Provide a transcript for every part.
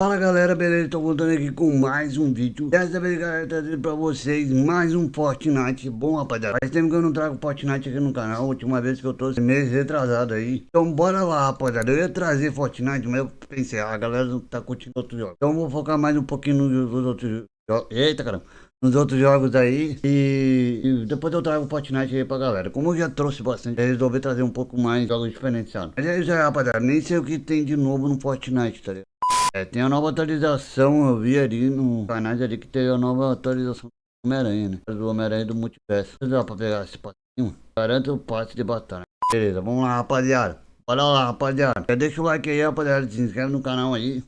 Fala galera, beleza? Tô voltando aqui com mais um vídeo Dessa vez galera, trazendo pra vocês mais um Fortnite Bom rapaziada, faz tempo que eu não trago Fortnite aqui no canal última vez que eu tô mês retrasado aí Então bora lá rapaziada, eu ia trazer Fortnite Mas eu pensei, ah, a galera não tá curtindo outros jogos Então vou focar mais um pouquinho nos outros jogos Eita caramba nos outros jogos aí e, e, depois eu trago o Fortnite aí pra galera. Como eu já trouxe bastante, resolvi trazer um pouco mais jogos diferenciados. Mas é isso aí, rapaziada. Nem sei o que tem de novo no Fortnite, tá ligado? É, tem a nova atualização, eu vi ali no canal ali que tem a nova atualização do Homem-Aranha, né? Do Homem-Aranha do Multiverso. Dá pra pegar esse passinho? Garanto o passe de batalha. Beleza, vamos lá, rapaziada. Bora lá, rapaziada. Já deixa o like aí, rapaziada. Se inscreve no canal aí.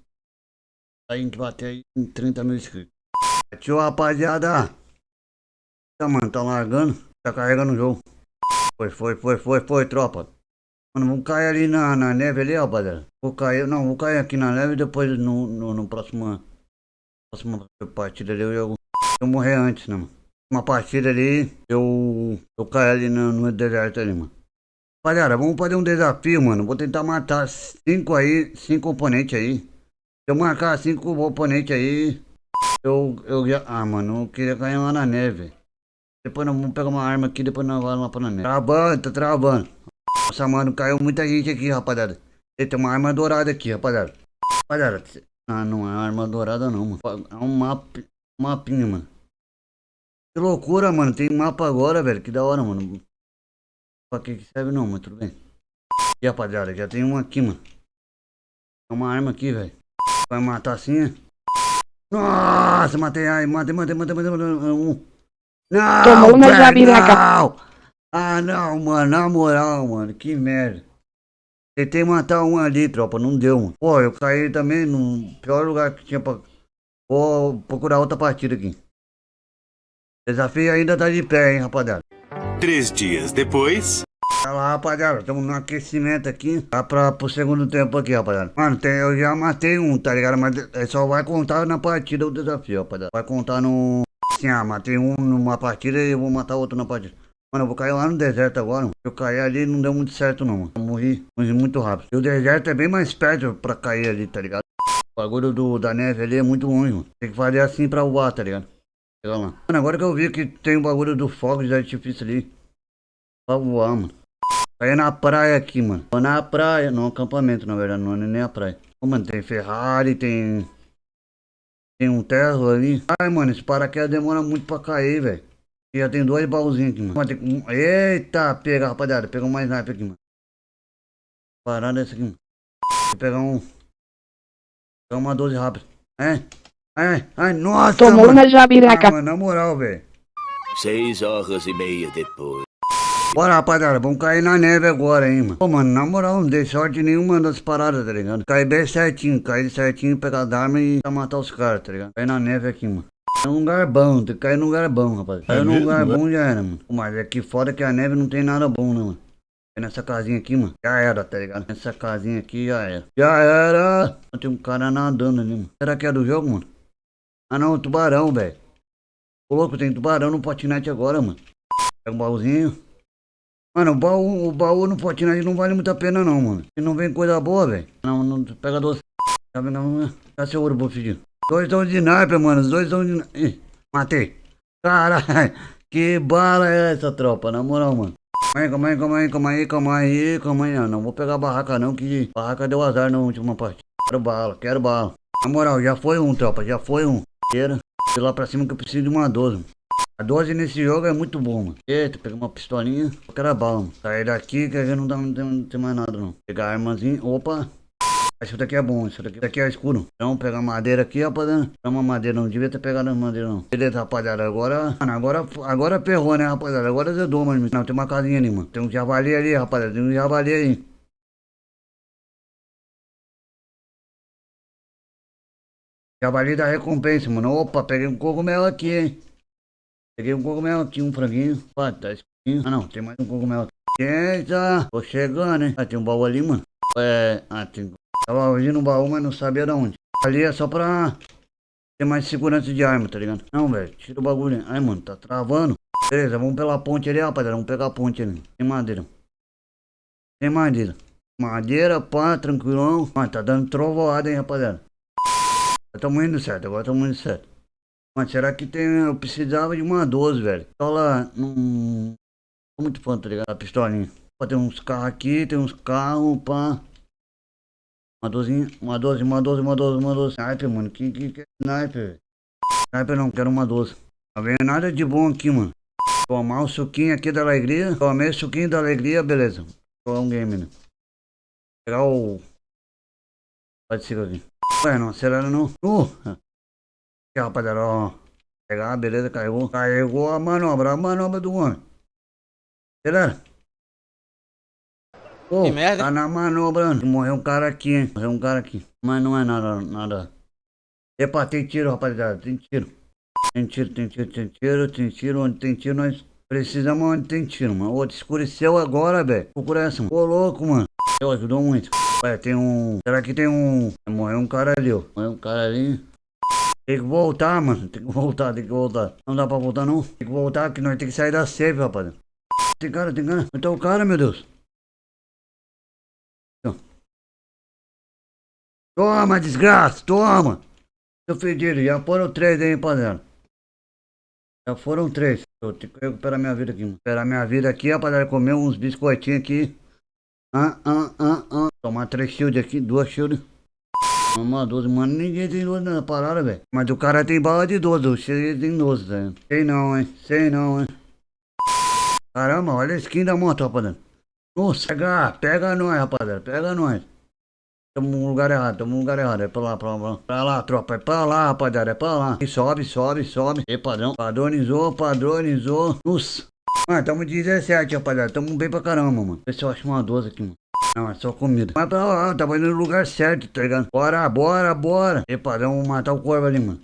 Pra gente bater aí em 30 mil inscritos. Tchau, rapaziada. Tá, mano, tá largando. Tá carregando o jogo. Foi, foi, foi, foi, foi, tropa. Mano, vamos cair ali na, na neve ali, rapaziada. Vou cair, não, vou cair aqui na neve e depois no, no, no próximo, próxima partida ali eu, eu, eu morrer antes, né, mano. Uma partida ali, eu, eu caio ali no, no deserto ali, mano. Rapaziada, vamos fazer um desafio, mano. Vou tentar matar cinco aí, cinco oponentes aí. Se eu marcar cinco oponentes aí, eu, eu. Ah, mano, eu queria cair lá na neve. Depois nós vamos pegar uma arma aqui, depois nós vamos lá pra neve. Travando, tá travando. Nossa, mano, caiu muita gente aqui, rapaziada. E tem uma arma dourada aqui, rapaziada. Rapaziada, ah, não é arma dourada não, mano. É um mapa, um mapinha, mano. Que loucura, mano. Tem mapa agora, velho. Que da hora, mano. Pra que serve não, mas tudo bem. E rapaziada, já tem uma aqui, mano. Tem uma arma aqui, velho. Vai matar assim, Nossa, matei, ai, matei, matei, matei, matei, matei, um. Não, Tomou uma não! Ah, não, mano, na moral, mano, que merda. Tentei matar um ali, tropa, não deu, mano. Pô, eu caí também no pior lugar que tinha pra... Vou procurar outra partida aqui. Desafio ainda tá de pé, hein, rapaziada. Três dias depois... Tá lá, rapaziada, estamos no aquecimento aqui. Tá pra, pro segundo tempo aqui, rapaziada. Mano, tem, eu já matei um, tá ligado? Mas é, só vai contar na partida o desafio, rapaziada. Vai contar no... Assim, ah, matei um numa partida e eu vou matar outro na partida. Mano, eu vou cair lá no deserto agora. Mano. Eu caí ali não deu muito certo não, mano. Eu morri, morri muito rápido. E o deserto é bem mais perto pra cair ali, tá ligado? O bagulho do, da neve ali é muito ruim, mano. Tem que fazer assim pra voar, tá ligado? Chega lá. Mano, agora que eu vi que tem o bagulho do fogo de artifício ali. Pra voar, mano. Caí na praia aqui, mano. Na praia, no acampamento, na verdade, não é nem a praia. Pô, mano, tem Ferrari, tem... Tem um Tesla ali. Ai, mano, esse paraquedas demora muito pra cair, velho. Já tem dois baúzinhos aqui, mano. Eita, pega, rapaziada. Pega mais sniper aqui, mano. Parada essa aqui, mano. Vou pegar um. Pegar uma 12 rápido. É. Ai, ai, nossa. Tomou mano. uma jabiraca. Ah, mano, na moral, velho. Seis horas e meia depois. Bora, rapaziada, vamos cair na neve agora, hein, mano. Pô, mano, na moral, não dei sorte nenhuma das paradas, tá ligado? Caí bem certinho, caí certinho, pegar a arma e matar os caras, tá ligado? Caí na neve aqui, mano. É um lugar bom, tem que cair num lugar bom, rapaz. Caiu é num lugar bom já era, mano. Mas aqui fora que a neve não tem nada bom, né, mano? Nessa casinha aqui, mano, já era, tá ligado? Nessa casinha aqui já era. Já era! Tem um cara nadando ali, mano. Será que é do jogo, mano? Ah não, tubarão, velho. Ô louco, tem tubarão no potinete agora, mano. Pega um baúzinho. Mano, o baú, o baú no potinete não vale muito a pena não, mano. Se não vem coisa boa, velho. Não, não, pega doce. Tá vendo? Tá seu ouro, filho. Dois estão de sniper, mano. Os dois estão de... Ih, matei. Caralho. Que bala é essa, tropa? Na moral, mano. Calma aí, calma aí, calma aí, calma aí, calma aí. Não vou pegar a barraca não, que barraca deu azar na última parte. Quero bala, quero bala. Na moral, já foi um, tropa. Já foi um. Queira. Lá pra cima que eu preciso de uma 12. A 12 nesse jogo é muito bom, mano. Eita, peguei uma pistolinha. A bala, mano. Sair daqui que já não, dá, não, tem, não tem mais nada, não. Pegar a armazinha. Opa. Isso daqui é bom, isso daqui, isso daqui é escuro. Então, pegar madeira aqui, rapaziada. Pegar uma madeira, não devia ter pegado madeira, não. Beleza, rapaziada, agora... Mano, agora, agora perrou, né, rapaziada? Agora zedou, mano. Não, tem uma casinha ali, mano. Tem um javali ali, rapaziada. Tem um javali aí. Javali da recompensa, mano. Opa, peguei um cogumelo aqui, hein. Peguei um cogumelo aqui, um franguinho. Opa, tá escurinho. Ah, não, tem mais um cogumelo aqui. Eita, tô chegando, hein. Ah, tem um baú ali, mano. É, ah, tem Tava ouvindo um baú, mas não sabia de onde. Ali é só pra ter mais segurança de arma, tá ligado? Não, velho, tira o bagulho. Ai, mano, tá travando. Beleza, vamos pela ponte ali, rapaziada. Vamos pegar a ponte ali. Tem madeira. Tem madeira. Madeira, pá, tranquilão. Mano, tá dando trovoada, hein, rapaziada. Estamos indo certo, agora estamos indo certo. Mas será que tem. Eu precisava de uma 12, velho. Pistola não. Tô muito fã, tá ligado? A pistolinha. Pô, tem uns carros aqui, tem uns carros, pá. Uma 12, uma 12, uma 12, uma 12, uma 12. Sniper, mano. Que, que, que sniper? Sniper não, quero uma 12. Não vem nada de bom aqui, mano. Tomar o suquinho aqui da alegria. Tomei o suquinho da alegria, beleza. Jogar um game, né? Pegar o. Pode ser aqui. Ué, não acelera não. Uh! Aqui, rapaziada, ó. Pegar, beleza, carregou. Carregou a manobra, a manobra do homem. Acelera. Pô, Que merda. tá na manobra. Morreu um cara aqui, hein? Morreu um cara aqui. Mas não é nada, nada. Epa, tem tiro, rapaziada. Tem tiro. Tem tiro, tem tiro, tem tiro, tem tiro. Onde tem tiro, nós precisamos onde tem tiro, mano. Ô, escureceu agora, velho. Procura essa, mano. Ô, louco, mano. Eu ajudou muito. Ué, tem um. Será que tem um. Morreu um cara ali, ó. Morreu um cara ali. Tem que voltar, mano. Tem que voltar, tem que voltar. Não dá pra voltar, não. Tem que voltar, que nós tem que sair da safe, rapaz. Tem cara, tem cara. Tá o cara, meu Deus? Toma, desgraça, toma! Seu fedido, já foram três aí, rapaziada. Já foram três. Eu tenho que recuperar minha vida aqui, mano. Recuperar minha vida aqui, rapaziada. Comer uns biscoitinhos aqui. Ah, ah, ah, ah. Tomar três shield aqui, duas shield. Uma 12, mano. Ninguém tem 12 na parada, velho. Mas o cara tem bala de 12, o tem 12, velho. Sei não, hein. Sei não, hein. Caramba, olha a skin da moto, rapaziada. Nossa, pega, pega nós, rapaziada. Pega nós. Tamo no lugar errado, tamo no lugar errado. É pra lá, pra lá, pra lá, tropa. É pra lá, rapaziada, é pra lá. E sobe, sobe, sobe. E padrão. Padronizou, padronizou. Nossa. Mano, tamo 17, rapaziada. Tamo bem pra caramba, mano. Vê se eu acho uma 12 aqui, mano. Não, é só comida. Mas pra lá, tava indo no lugar certo, tá ligado? Bora, bora, bora. E padrão, vamos matar o corvo ali, mano.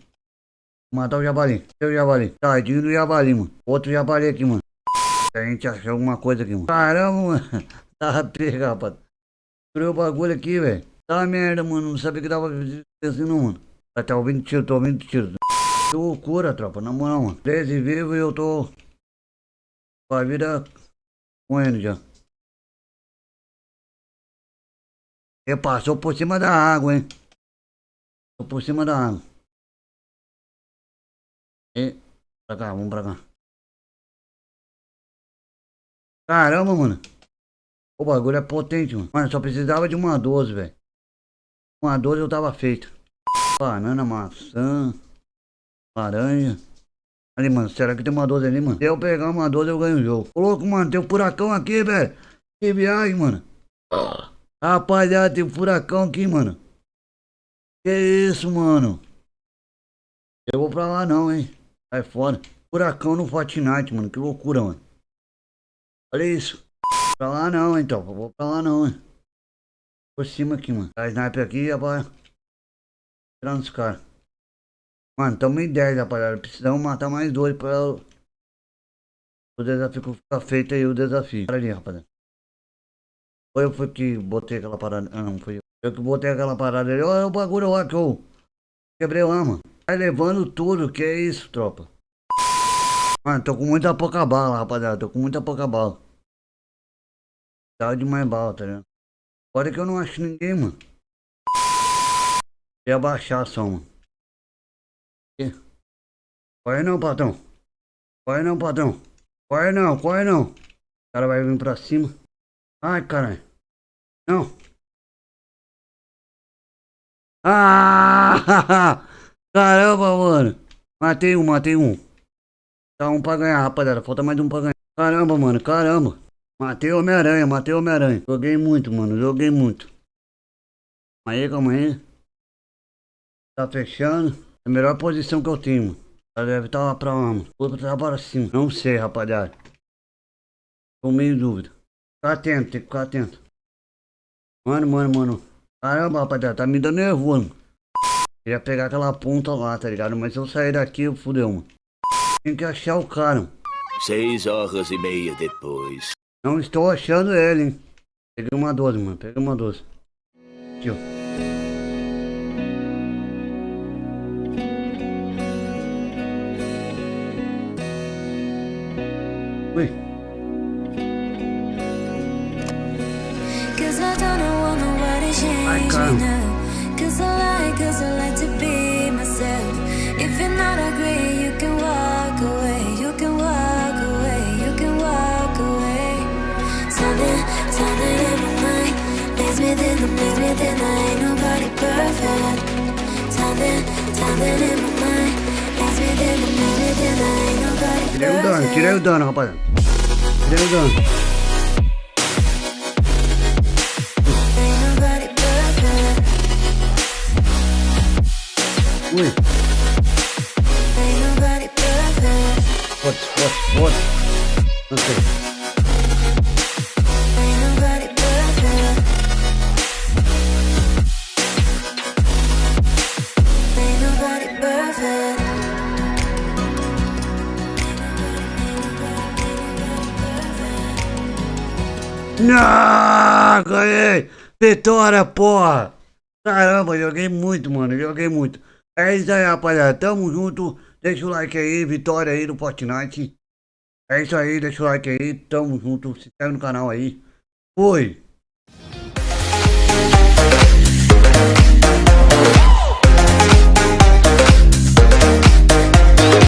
Vou matar o javali. Cadê o javali? Tadinho do javali, mano. Outro javali aqui, mano. A gente achou alguma coisa aqui, mano. Caramba, mano. Tava pega, rapaz. Destruiu o bagulho aqui, velho. Tá merda, mano. Não sabia que tava assim, não, mano. Tá ouvindo tiro, tô ouvindo tiro. Que loucura, tropa. Na moral, mano. 13 vivo e eu tô. Com a vida correndo já. E passou por cima da água, hein. Passou por cima da água. E. Pra cá, vamos pra cá. Caramba, mano. O bagulho é potente, mano. Mano, só precisava de uma 12, velho. Uma 12 eu tava feito. Banana, maçã, laranja. Ali, mano, será que tem uma 12 ali, mano? Se eu pegar uma 12 eu ganho o jogo. Ô, louco, mano, tem um furacão aqui, velho. Que viagem, mano. Rapaziada, tem um furacão aqui, mano. Que isso, mano? Eu vou pra lá não, hein. Sai fora. Furacão no Fortnite, mano. Que loucura, mano. Olha isso. Pra lá não, então. Vou pra lá não, hein. Por cima aqui, mano. Tá sniper aqui, rapaz. Tirando os caras. Mano, tamo em 10, rapaziada. Precisamos matar mais dois pra o desafio ficar feito aí, o desafio. Para ali, rapaziada. Foi eu que botei aquela parada. Ah, não, foi eu. Eu que botei aquela parada ali. Olha o bagulho lá que eu quebrei lá, mano. Vai levando tudo, que é isso, tropa. Mano, tô com muita pouca bala, rapaziada. Tô com muita pouca bala. Tava de mais bala, tá ligado? Agora que eu não acho ninguém, mano. Ia baixar só, mano. Corre não, patrão. Corre não, patrão. Corre não, corre não. O cara vai vir pra cima. Ai, caralho. Não. Ah! Caramba, mano. Matei um, matei um. Tá um pra ganhar, rapaziada. Falta mais um pra ganhar. Caramba, mano, caramba. Matei Homem-Aranha, matei Homem-Aranha. Joguei muito, mano, joguei muito. Aí, calma aí. Tá fechando. É a melhor posição que eu tenho. Ela deve estar lá pra lá, mano. Outra tá para cima. Não sei, rapaziada. Tô meio em dúvida. Fica atento, tem que ficar atento. Mano, mano, mano. Caramba, rapaziada, tá me dando nervoso. Queria pegar aquela ponta lá, tá ligado? Mas se eu sair daqui, eu fudeu, mano. Tem que achar o cara. Seis horas e meia depois. Não estou achando ele, hein? Peguei uma 12, mano. Peguei uma 12. Aqui, ó. Ui. Ai, caramba. Like, like to be myself If you're not agree, you can walk away in the minute and I ain't nobody perfect. Timing, timing in my mind. Within minute and I ain't nobody perfect. What, what, what? Vitória, porra! Caramba, joguei muito, mano, joguei muito. É isso aí, rapaziada, tamo junto. Deixa o like aí, vitória aí do Fortnite. É isso aí, deixa o like aí, tamo junto. Se inscreve no canal aí. Fui!